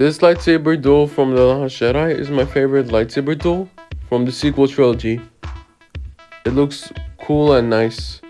This lightsaber duel from The Last Jedi is my favorite lightsaber duel from the sequel trilogy. It looks cool and nice.